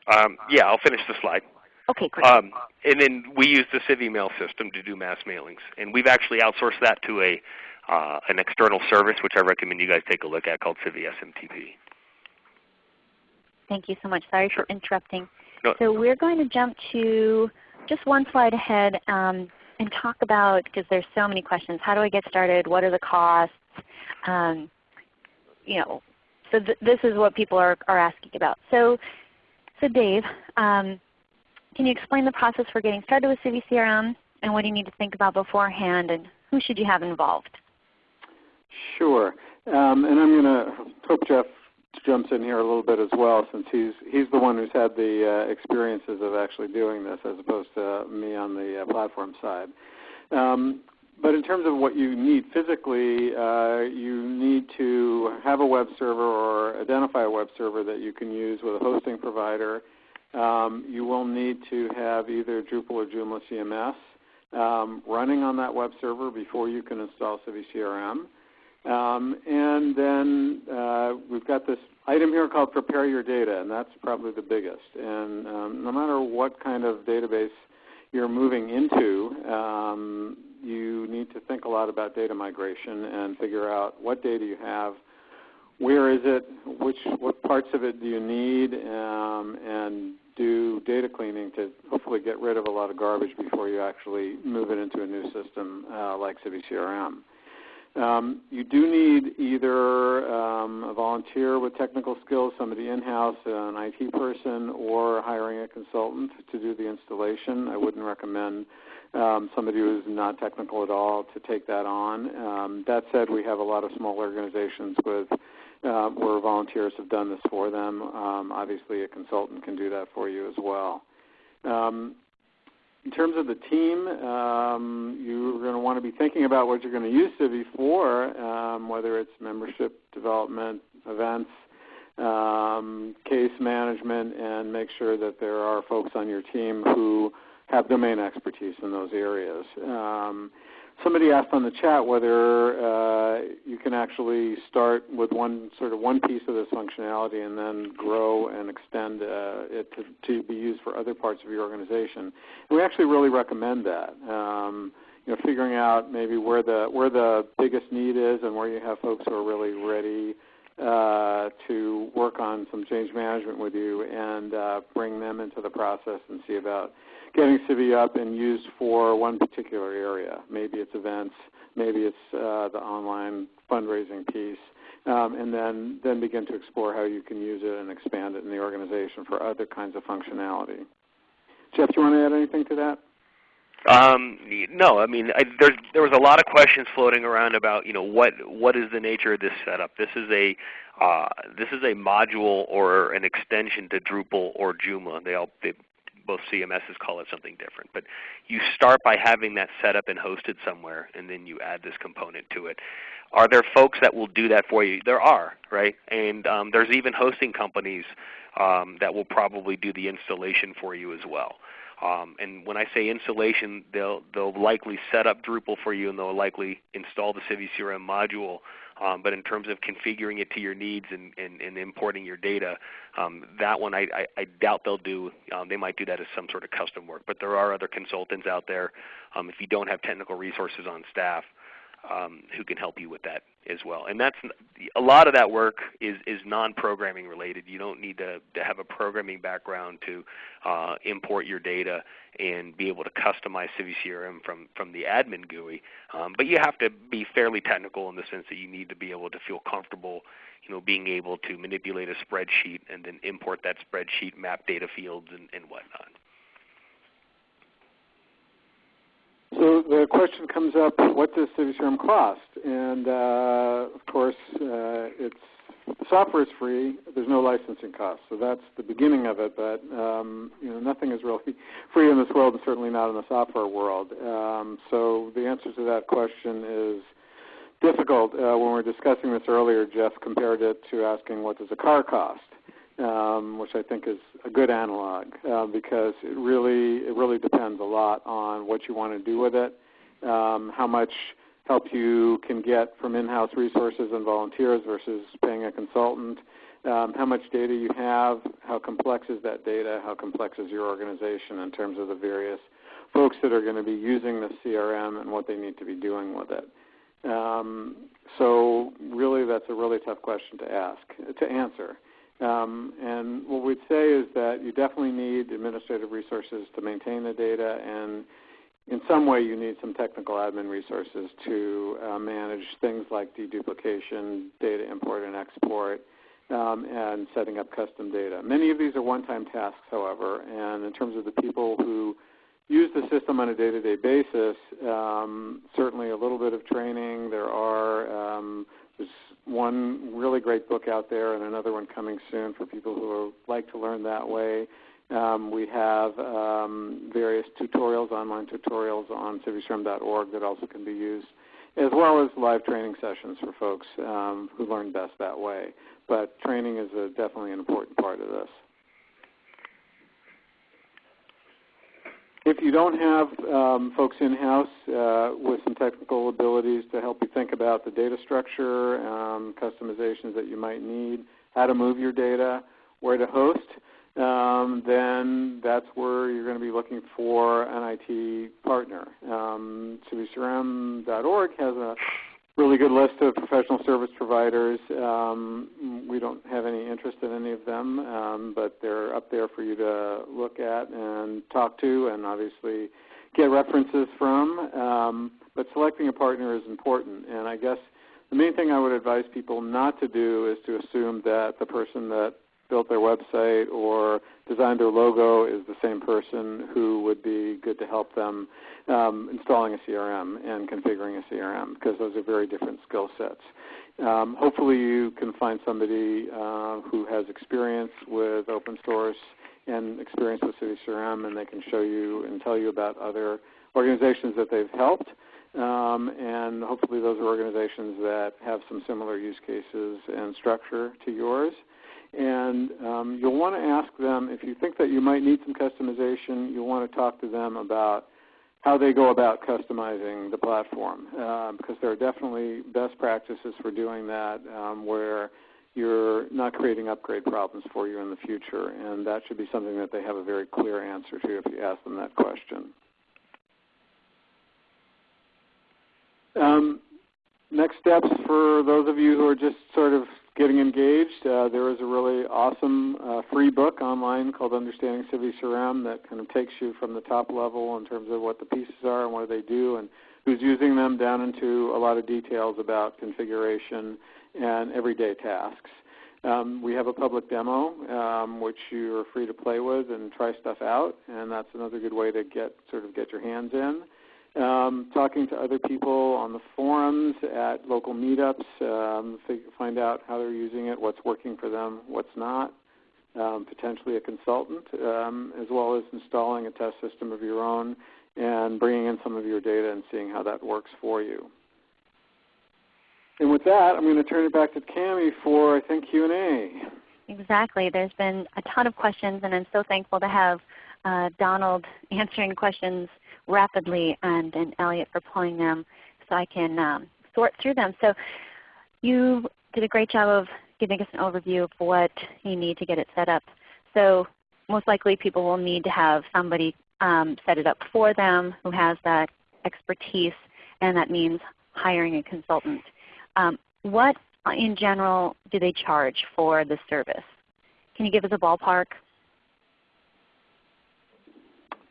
Um, yeah, I'll finish the slide. Okay, great. Um, and then we use the Civi mail system to do mass mailings. And we've actually outsourced that to a, uh, an external service, which I recommend you guys take a look at called Civi SMTP. Thank you so much. Sorry for interrupting. No. So we're going to jump to just one slide ahead um, and talk about, because there's so many questions, how do I get started? What are the costs? Um, you know, so th this is what people are, are asking about. So, so Dave, um, can you explain the process for getting started with Civi CRM and what do you need to think about beforehand and who should you have involved? Sure. Um, and I'm going to hope Jeff jumps in here a little bit as well since he's he's the one who's had the uh, experiences of actually doing this as opposed to me on the uh, platform side. Um, but in terms of what you need physically, uh, you need to have a web server or identify a web server that you can use with a hosting provider. Um, you will need to have either Drupal or Joomla CMS um, running on that web server before you can install Civi CRM. Um, and then uh, we've got this item here called prepare your data, and that's probably the biggest. And um, no matter what kind of database you're moving into, um, you need to think a lot about data migration and figure out what data you have, where is it, which what parts of it do you need, um, and do data cleaning to hopefully get rid of a lot of garbage before you actually move it into a new system uh, like Civi CRM. Um, you do need either um, a volunteer with technical skills, somebody in-house, an IT person, or hiring a consultant to do the installation. I wouldn't recommend um, somebody who's not technical at all to take that on. Um, that said, we have a lot of small organizations with uh, where volunteers have done this for them. Um, obviously, a consultant can do that for you as well. Um, in terms of the team, um, you're going to want to be thinking about what you're going to use Civi for, um, whether it's membership development, events, um, case management, and make sure that there are folks on your team who have domain expertise in those areas. Somebody asked on the chat whether uh, you can actually start with one sort of one piece of this functionality and then grow and extend uh, it to, to, be used for other parts of your organization. And we actually really recommend that. Um, you know, figuring out maybe where the where the biggest need is and where you have folks who are really ready uh, to work on some change management with you and uh, bring them into the process and see about getting Civi up and used for one particular area. Maybe it's events, maybe it's uh, the online fundraising piece, um, and then, then begin to explore how you can use it and expand it in the organization for other kinds of functionality. Jeff, do you want to add anything to that? Um, no, I mean I, there's, there was a lot of questions floating around about you know what what is the nature of this setup. This is a uh, this is a module or an extension to Drupal or Joomla. They all they both CMSs call it something different. But you start by having that set up and hosted somewhere, and then you add this component to it. Are there folks that will do that for you? There are, right? And um, there's even hosting companies um, that will probably do the installation for you as well. Um, and when I say installation, they'll, they'll likely set up Drupal for you and they'll likely install the Civi CRM module um, but in terms of configuring it to your needs and, and, and importing your data, um, that one I, I, I, doubt they'll do. Um, they might do that as some sort of custom work. But there are other consultants out there. Um, if you don't have technical resources on staff, um, who can help you with that as well. And that's a lot of that work is, is non-programming related. You don't need to, to have a programming background to uh, import your data and be able to customize CiviCRM from, from the admin GUI. Um, but you have to be fairly technical in the sense that you need to be able to feel comfortable you know, being able to manipulate a spreadsheet and then import that spreadsheet, map data fields and, and whatnot. So the question comes up, what does CiviCRM cost? And uh, of course, uh, it's the software is free. There's no licensing cost, so that's the beginning of it. But um, you know, nothing is really free in this world, and certainly not in the software world. Um, so the answer to that question is difficult. Uh, when we were discussing this earlier, Jeff compared it to asking what does a car cost um, which I think is a good analog uh, because it really it really depends a lot on what you want to do with it, um, how much help you can get from in-house resources and volunteers versus paying a consultant, um, how much data you have, how complex is that data, how complex is your organization in terms of the various folks that are going to be using the CRM and what they need to be doing with it. Um, so really that's a really tough question to ask, to answer. Um, and what we'd say is that you definitely need administrative resources to maintain the data, and in some way you need some technical admin resources to uh, manage things like deduplication, data import and export, um, and setting up custom data. Many of these are one-time tasks, however, and in terms of the people who use the system on a day-to-day basis, um, certainly a little bit of training. There are um, there's one really great book out there and another one coming soon for people who like to learn that way. Um, we have um, various tutorials, online tutorials on civicrm.org that also can be used, as well as live training sessions for folks um, who learn best that way. But training is a, definitely an important part of this. If you don't have um, folks in-house uh, with some technical abilities to help you think about the data structure, um, customizations that you might need, how to move your data, where to host, um, then that's where you're going to be looking for an IT partner. Um, has a really good list of professional service providers. Um, we don't have any interest in any of them, um, but they're up there for you to look at and talk to and obviously get references from. Um, but selecting a partner is important, and I guess the main thing I would advise people not to do is to assume that the person that built their website or designed their logo is the same person who would be good to help them um, installing a CRM and configuring a CRM because those are very different skill sets. Um, hopefully you can find somebody uh, who has experience with open source and experience with City CiviCRM and they can show you and tell you about other organizations that they've helped. Um, and hopefully those are organizations that have some similar use cases and structure to yours. And um, you'll want to ask them, if you think that you might need some customization, you'll want to talk to them about how they go about customizing the platform uh, because there are definitely best practices for doing that um, where you're not creating upgrade problems for you in the future. And that should be something that they have a very clear answer to if you ask them that question. Um, next steps for those of you who are just sort of getting engaged, uh, there is a really awesome uh, free book online called Understanding CiviCRM that kind of takes you from the top level in terms of what the pieces are and what they do and who's using them down into a lot of details about configuration and everyday tasks. Um, we have a public demo um, which you are free to play with and try stuff out, and that's another good way to get sort of get your hands in um, talking to other people on the forums at local meetups, um, find out how they're using it, what's working for them, what's not, um, potentially a consultant, um, as well as installing a test system of your own and bringing in some of your data and seeing how that works for you. And with that, I'm going to turn it back to Cami for, I think, Q&A. Exactly. There's been a ton of questions, and I'm so thankful to have uh, Donald answering questions rapidly and, and Elliot for pulling them so I can um, sort through them. So you did a great job of giving us an overview of what you need to get it set up. So most likely people will need to have somebody um, set it up for them who has that expertise and that means hiring a consultant. Um, what in general do they charge for the service? Can you give us a ballpark?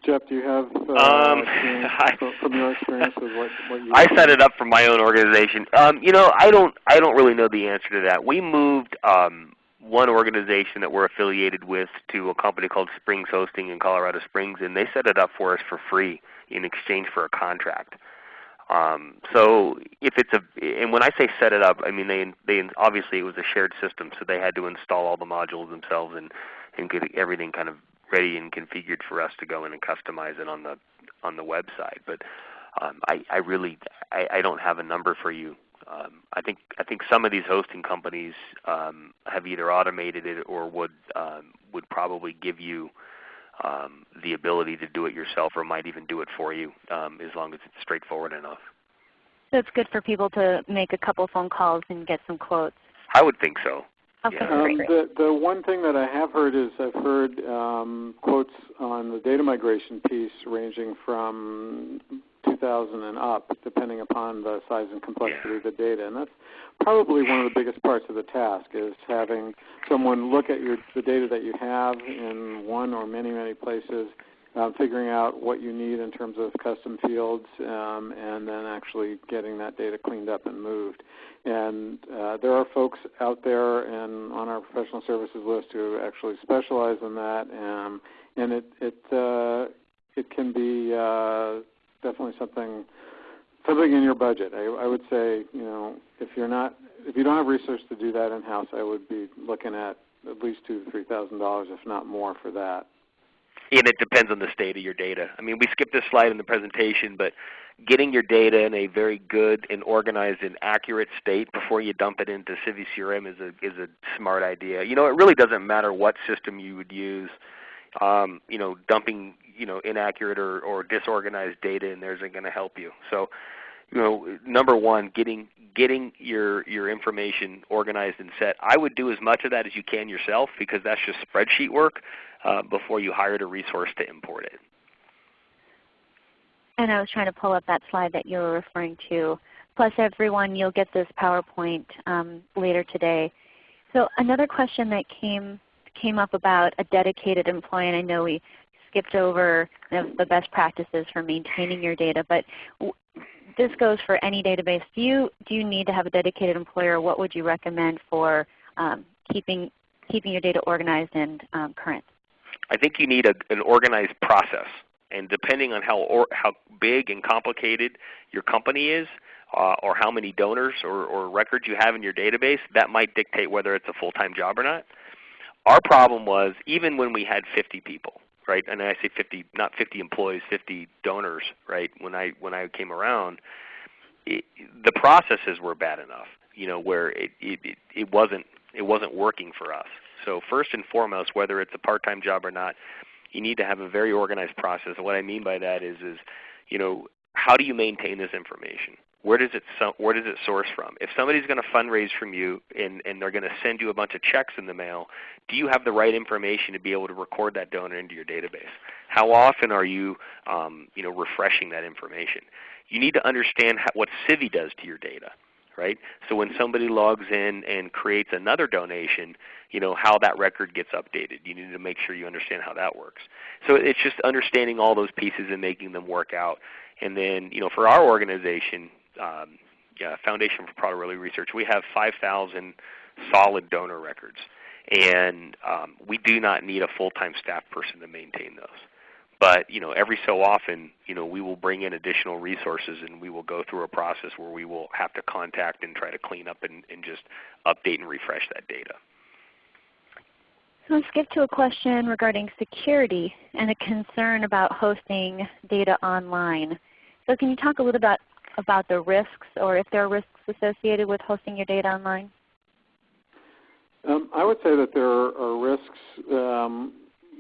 Jeff, do you have uh, um, I, from your experience with what, what you? I set it up for my own organization. Um, you know, I don't I don't really know the answer to that. We moved um, one organization that we're affiliated with to a company called Springs Hosting in Colorado Springs, and they set it up for us for free in exchange for a contract. Um, so if it's a, and when I say set it up, I mean they they obviously it was a shared system, so they had to install all the modules themselves and and get everything kind of ready and configured for us to go in and customize it on the on the website. But um, I, I really I, I don't have a number for you. Um, I think I think some of these hosting companies um, have either automated it or would um, would probably give you um, the ability to do it yourself, or might even do it for you, um, as long as it's straightforward enough. So it's good for people to make a couple phone calls and get some quotes. I would think so. Okay, Yeah. Um, the, the one thing that I have heard is I've heard um, quotes on the data migration piece ranging from 2,000 and up, depending upon the size and complexity Yeah. of the data. And that's probably one of the biggest parts of the task is having someone look at your, the data that you have in one or many, many places, um, figuring out what you need in terms of custom fields, um, and then actually getting that data cleaned up and moved. And uh, there are folks out there and on our professional services list who actually specialize in that, um, and it it uh, it can be uh, definitely something something in your budget. I, I would say you know if you're not if you don't have resources to do that in house, I would be looking at at least two to three thousand dollars, if not more, for that. And it depends on the state of your data. I mean, we skipped this slide in the presentation, but getting your data in a very good and organized and accurate state before you dump it into Civi CRM is a is a smart idea. You know, it really doesn't matter what system you would use. Um, you know, dumping you know inaccurate or, or disorganized data in there isn't going to help you. So, you know, number one, getting getting your your information organized and set. I would do as much of that as you can yourself because that's just spreadsheet work uh, before you hired a resource to import it. And I was trying to pull up that slide that you were referring to. Plus everyone, you'll get this PowerPoint um, later today. So another question that came came up about a dedicated employee, and I know we skipped over the, best practices for maintaining your data, but this goes for any database. Do you, do you need to have a dedicated employer? What would you recommend for um, keeping, keeping your data organized and um, current? I think you need a, an organized process. And depending on how, or, how big and complicated your company is, uh, or how many donors or, or records you have in your database, that might dictate whether it's a full-time job or not. Our problem was even when we had 50 people, right? And I say 50, not 50 employees, 50 donors, right? When I when I came around, it, the processes were bad enough, you know, where it, it, it, wasn't it wasn't working for us. So first and foremost, whether it's a part-time job or not, you need to have a very organized process. And what I mean by that is, is you know, how do you maintain this information? Where does it where does it source from? If somebody's going to fundraise from you and, and they're going to send you a bunch of checks in the mail, do you have the right information to be able to record that donor into your database? How often are you, um, you know, refreshing that information? You need to understand how, what Civi does to your data, right? So when somebody logs in and creates another donation, you know, how that record gets updated. You need to make sure you understand how that works. So it's just understanding all those pieces and making them work out. And then, you know, for our organization, um, yeah, Foundation for Prader-Willi Research, we have 5,000 solid donor records. And um, we do not need a full-time staff person to maintain those. But you know, every so often, you know, we will bring in additional resources and we will go through a process where we will have to contact and try to clean up and, and just update and refresh that data. Let's get to a question regarding security and a concern about hosting data online. So can you talk a little bit about the risks or if there are risks associated with hosting your data online? Um, I would say that there are risks. Um,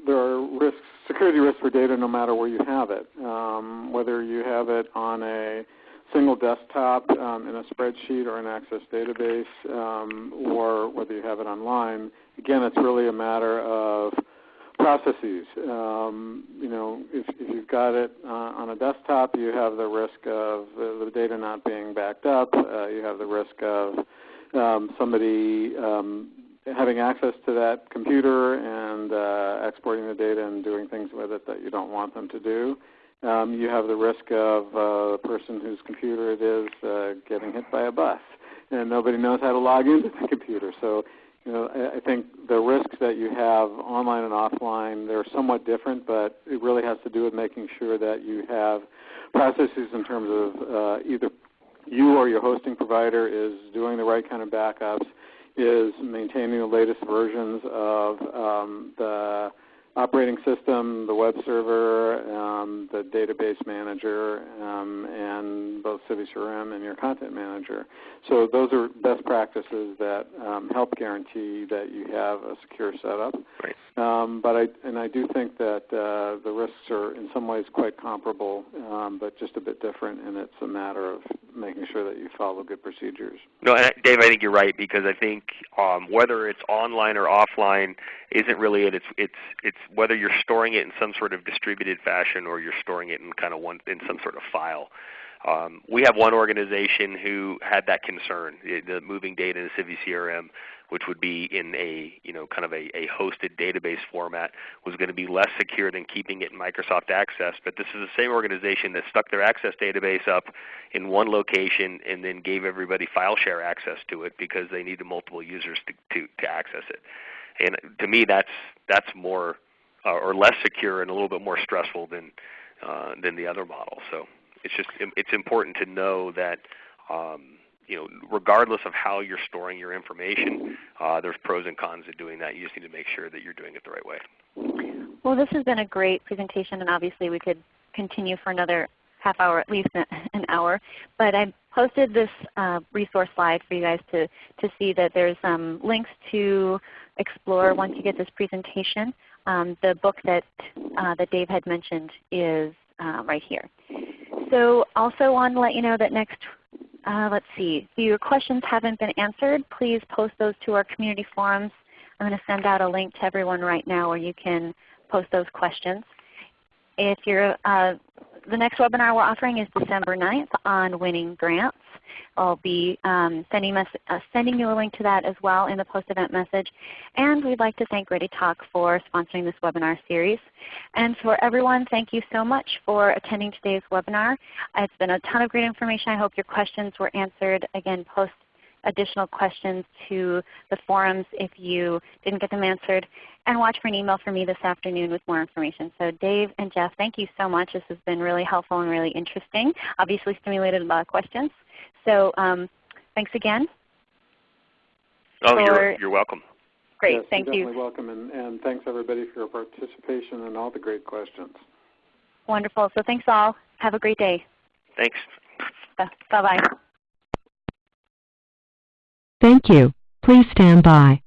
there are risks, security risks for data, no matter where you have it. Um, whether you have it on a single desktop um, in a spreadsheet or an Access database, um, or whether you have it online. Again, it's really a matter of processes. Um, you know, if, if you've got it uh, on a desktop, you have the risk of the, the data not being backed up. Uh, you have the risk of um, somebody um, having access to that computer and uh, exporting the data and doing things with it that you don't want them to do. Um, you have the risk of uh, the person whose computer it is uh, getting hit by a bus, and nobody knows how to log into the computer. So, you know, I, think the risks that you have online and offline they're somewhat different, but it really has to do with making sure that you have processes in terms of uh, either you or your hosting provider is doing the right kind of backups, is maintaining the latest versions of um, the operating system, the web server, um, the database manager, um, and both CiviCRM and your content manager. So those are best practices that um, help guarantee that you have a secure setup. Right. Um, but I and I do think that uh, the risks are in some ways quite comparable, um, but just a bit different, and it's a matter of making sure that you follow good procedures. No, and Dave, I think you're right because I think um, whether it's online or offline isn't really it. It's it's it's whether you're storing it in some sort of distributed fashion or you're storing it in kind of one in some sort of file. Um, we have one organization who had that concern, the moving data into CiviCRM, which would be in a you know kind of a, a hosted database format, was going to be less secure than keeping it in Microsoft Access. But this is the same organization that stuck their Access database up in one location and then gave everybody file share access to it because they needed multiple users to, to, to access it. And to me, that's that's more uh, or less secure and a little bit more stressful than uh, than the other model. So it's just it's important to know that um, you know regardless of how you're storing your information, uh, there's pros and cons to doing that. You just need to make sure that you're doing it the right way. Well, this has been a great presentation, and obviously we could continue for another half hour, at least an hour. But I posted this uh, resource slide for you guys to, to see that there's um, links to explore once you get this presentation. Um, the book that, uh, that Dave had mentioned is uh, right here. So also want to let you know that next, uh, let's see, if your questions haven't been answered, please post those to our community forums. I'm going to send out a link to everyone right now where you can post those questions. If you're, uh, the next webinar we're offering is December 9th on winning grants. I'll be um, sending, uh, sending, you a link to that as well in the post-event message. And we'd like to thank ReadyTalk for sponsoring this webinar series. And for everyone, thank you so much for attending today's webinar. It's been a ton of great information. I hope your questions were answered. Again, post additional questions to the forums if you didn't get them answered. And watch for an email from me this afternoon with more information. So Dave and Jeff, thank you so much. This has been really helpful and really interesting. Obviously stimulated a lot of questions. So um, thanks again. Oh, you're, you're welcome. Great, yes, thank you're you. Definitely welcome, and, and thanks everybody for your participation and all the great questions. Wonderful. So thanks all. Have a great day. Thanks. Bye-bye. Thank you. Please stand by.